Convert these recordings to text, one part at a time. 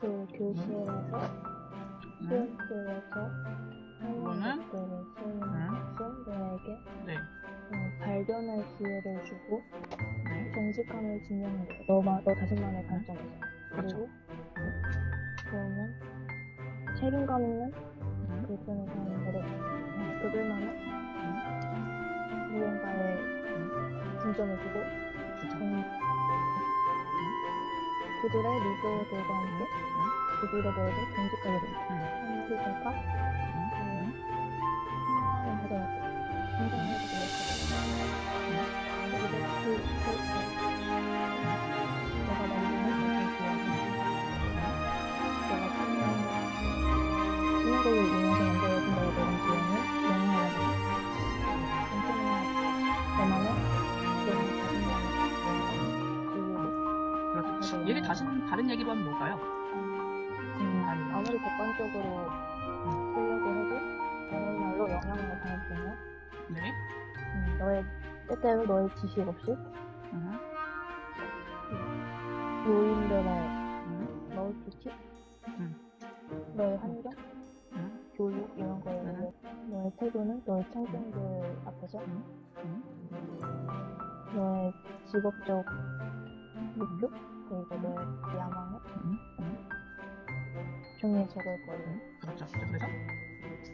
그 교실에서 네. 수업실에서 이거는? 하는 너에게 네. 어, 발견할 기회를 주고 네. 정직함을 증명해 줘. 너만 너 자신만의 관점에서. 그렇죠. 그리고 그러면 책임감 있는 쓰는 사람들은 어, 그들만의 무언가에 중점을 두고 그들의 함께 그들에 대해서 정직하게 됩니다. 음. 그러니까 음. 성장을 하더라도 성장을 해도 되겠다. 그리고 그, 그, 내가 만드는 그 기억이 내가 참여한 신화곡을 이 그렇죠. 이유로 얘기 다시 다른 얘기로 하면 뭘까요? 음, 아무리 객관적으로 쓰려고 해도 다른 말로 영향을 받으면 네. 음, 너의 때때로 너의 지식 없이 음. 요인들의 음. 멀티치 음. 너의 환경 음. 교육 이런 거에 음. 너의 태도는 너의 청중들 앞에서 음. 너의 직업적 목표 그리고 너의 야망을 음. 음. 종이에 적을 거예요.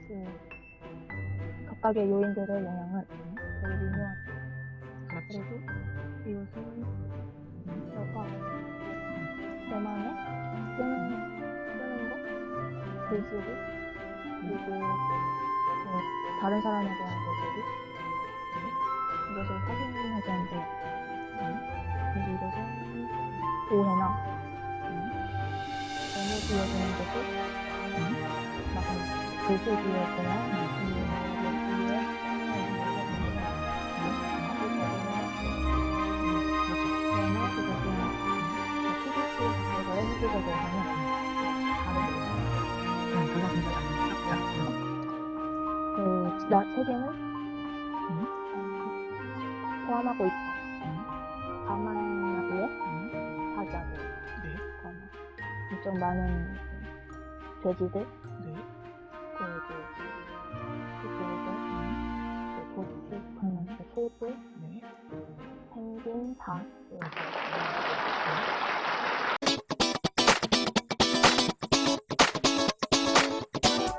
그 각각의 요인들의 영향은 되게 미묘하죠. 그렇지. 그리고 이것은 너가 너만의 쓰는, 쓰는 거, 글쓰기, 그리고 그 다른 사람에 대한 글쓰기, 이것을 확인하지 않게 그리고 이것은 오해나 너무 막 다르게 음. 그거 굉장히 잘했죠. 자, 그래서 그, 나 세계는 포함하고 있어. 음. 가만 엄청 많은 돼지들, 네. 그리고 그리고 그 고추, 그 소들, 네. 펭귄, 닭. 이렇게